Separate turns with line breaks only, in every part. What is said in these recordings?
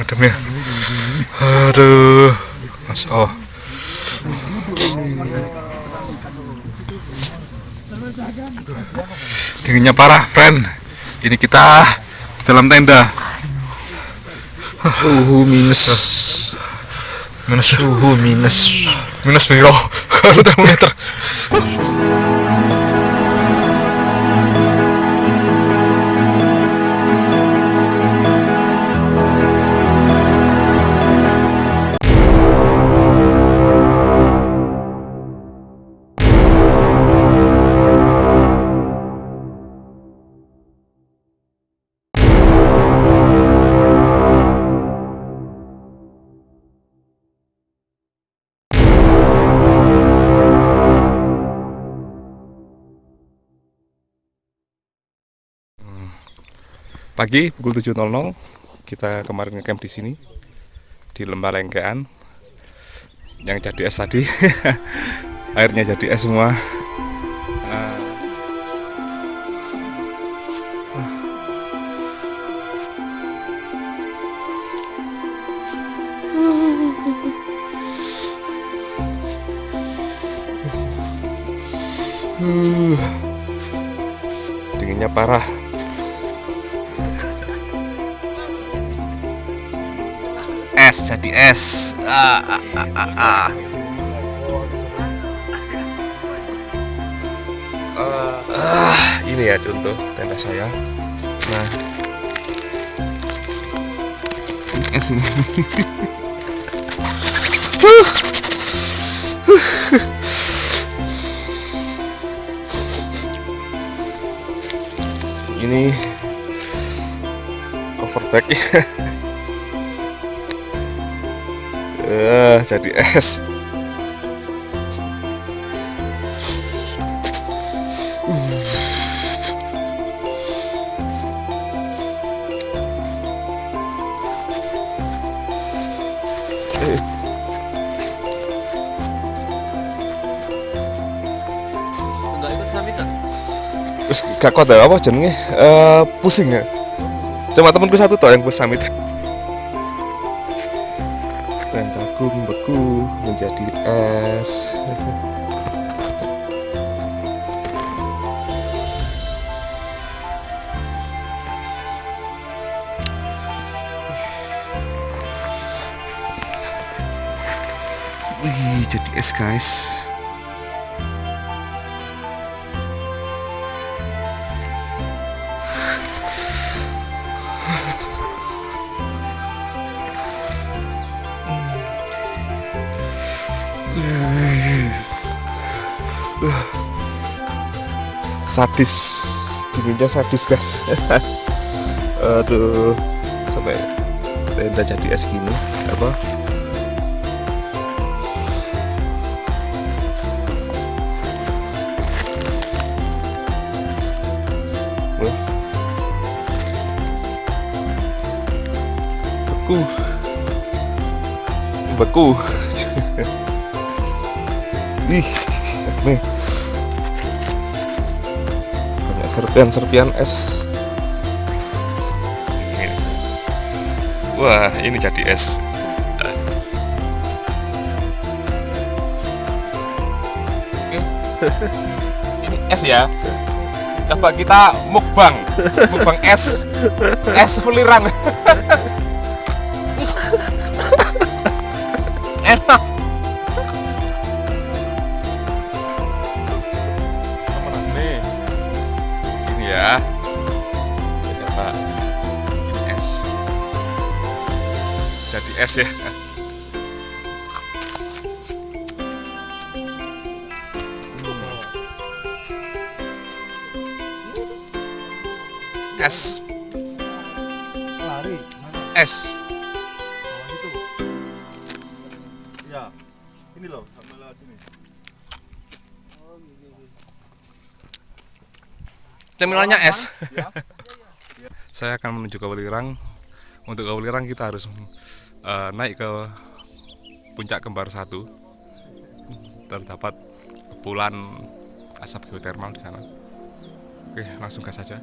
ademnya aduh. Mas oh. Dinginnya parah friend ini kita di dalam tenda.
Suhu minus.
Minus.
Suhu minus.
minus biro. Kalau termometer pagi pukul 7.00 kita kemarin ngecamp di sini di lembah lengkean yang jadi es tadi airnya jadi es semua Ah. Uh. dinginnya parah es jadi es ah, ah, ah, ah. Ah, ini ya contoh tenda saya. Nah. Es ini. Ini cover bag Eh, jadi es. Terus gak kuat apa jenenge? Eh, pusing ya. Cuma temanku satu toh yang summit. Tendaku Wih, jadi es guys. sadis. Dinginnya sadis guys. Aduh. Sampai tenda jadi es gini. Apa beku. Beku. Ih nih. Banyak serpian-serpian es. Wah ini jadi es. Ini es ya. Coba kita mukbang. Mukbang es. Es fuliran enak. Nih? Ini ya. Ini es. Jadi es ya cemilannya es saya akan menuju ke Welirang. Untuk ke Welirang kita harus eh, naik ke puncak kembar satu. Terdapat kepulan asap geotermal di sana. Oke langsung gas saja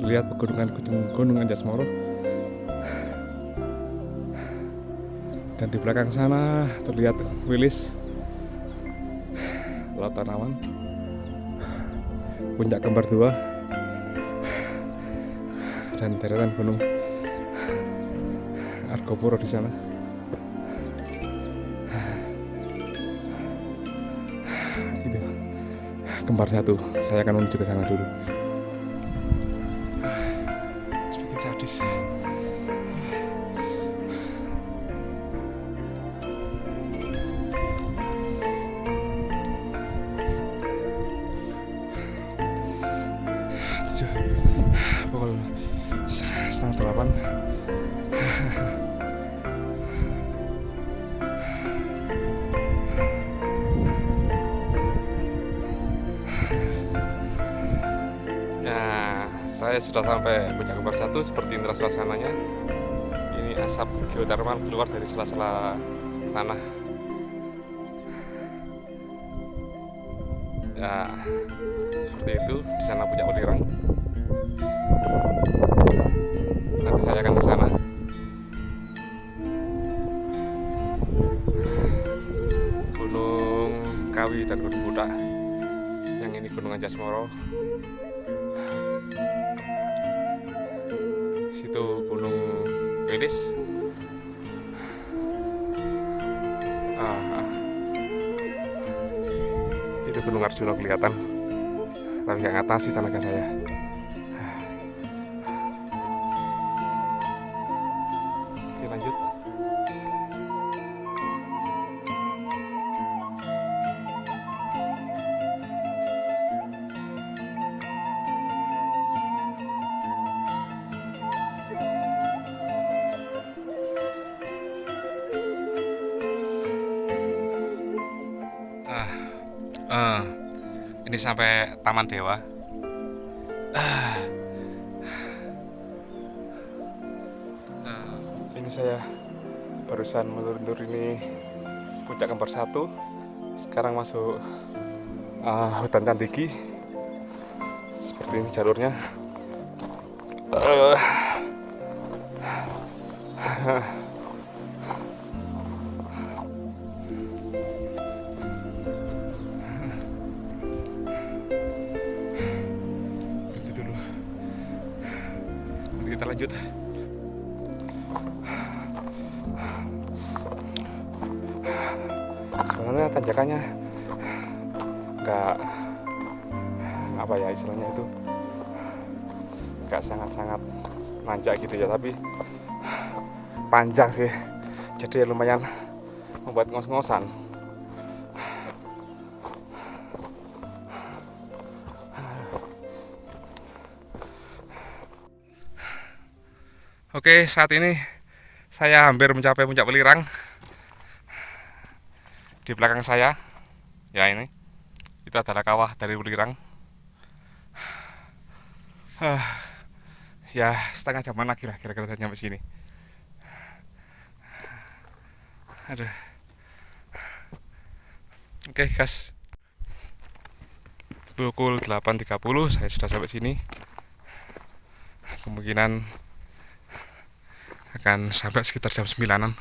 terlihat pegunungan gunung, gunung Anjas Moro dan di belakang sana terlihat Wilis Lautan Awan puncak kembar dua. Dan deretan gunung Argopuro di sana. Itu kembar satu. Saya akan menuju ke sana dulu semakin sadis saya sudah sampai puncak kembar satu seperti indra suasananya. Ini asap geotermal keluar dari sela-sela tanah. Ya, seperti itu. Di sana puncak Welirang. Nanti saya akan ke sana. Gunung Kawi dan Gunung Budak. Yang ini Gunung Anjasmoro. Situ Gunung Wilis. Ah, ah. Itu Gunung Arjuna kelihatan, tapi nggak ngatasi tenaga saya. Eh, ini sampai Taman Dewa. Ah. Ini saya barusan meluntur ini puncak kembar satu. Sekarang masuk ah, hutan Candigi. Seperti ini jalurnya. Eh. Tanjakannya nggak apa ya istilahnya itu nggak sangat-sangat nanjak gitu ya tapi panjang sih jadi ya lumayan membuat ngos-ngosan Oke, saat ini saya hampir mencapai puncak Welirang. Di belakang saya, ya ini, itu adalah kawah dari Welirang. Ah, ya setengah jaman lagi lah kira-kira nyampe sini. Aduh. Oke, guys. Pukul 8.30 saya sudah sampai sini. Kemungkinan akan sampai sekitar jam 9an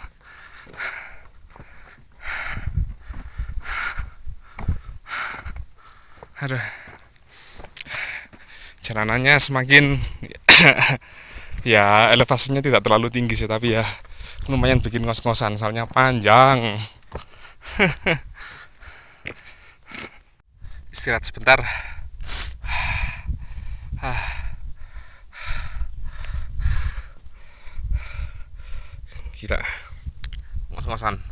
aduh. Jalanannya semakin ya elevasinya tidak terlalu tinggi sih tapi ya lumayan bikin ngos-ngosan soalnya panjang. Istirahat sebentar. Gila. Ngos-ngosan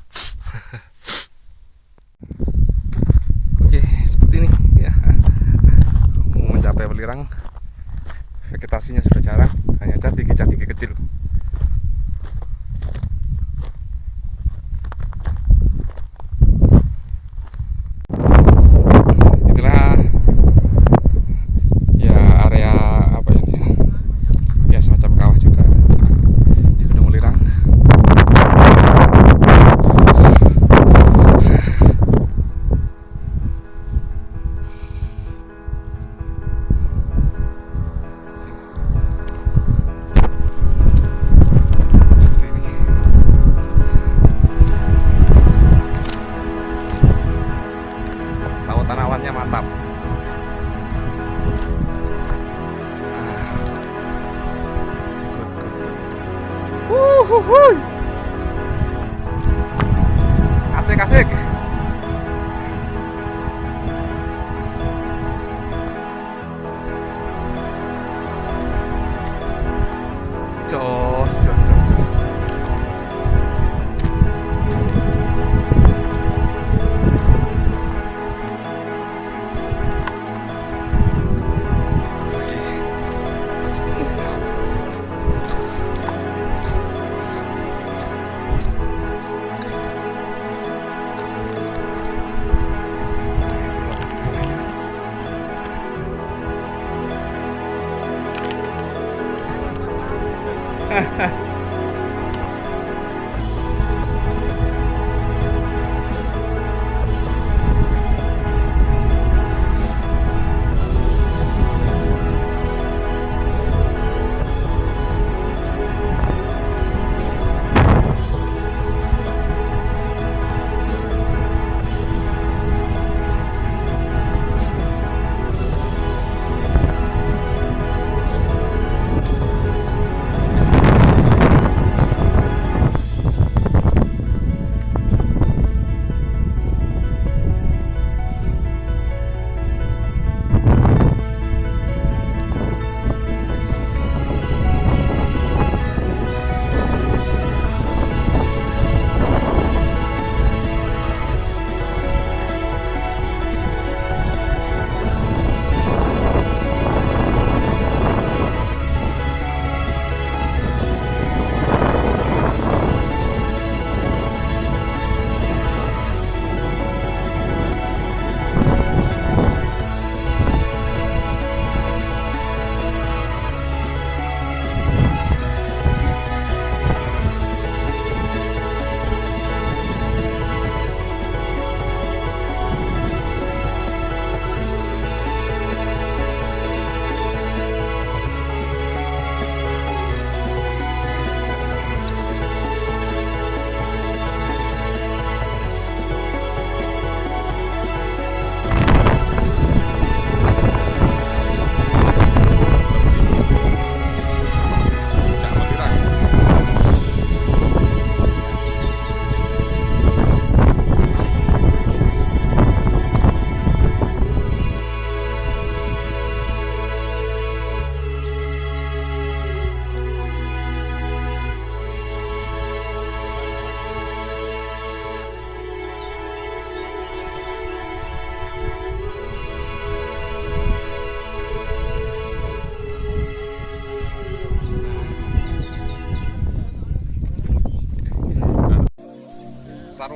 oke seperti ini ya mau mencapai Welirang. Vegetasinya sudah jarang hanya cadiki-cadiki kecil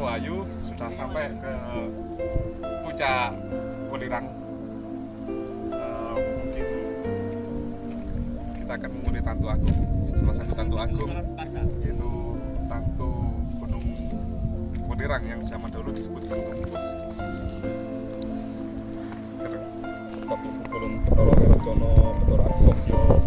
Truayu sudah sampai ke puncak Ulirang eh, mungkin kita akan mengunjungi Tantu Agung. Salah satu Tantu Agung yaitu Tantu Gunung Ulirang yang zaman dulu disebut Gunung Gunung Petoro Petoro Aksokyo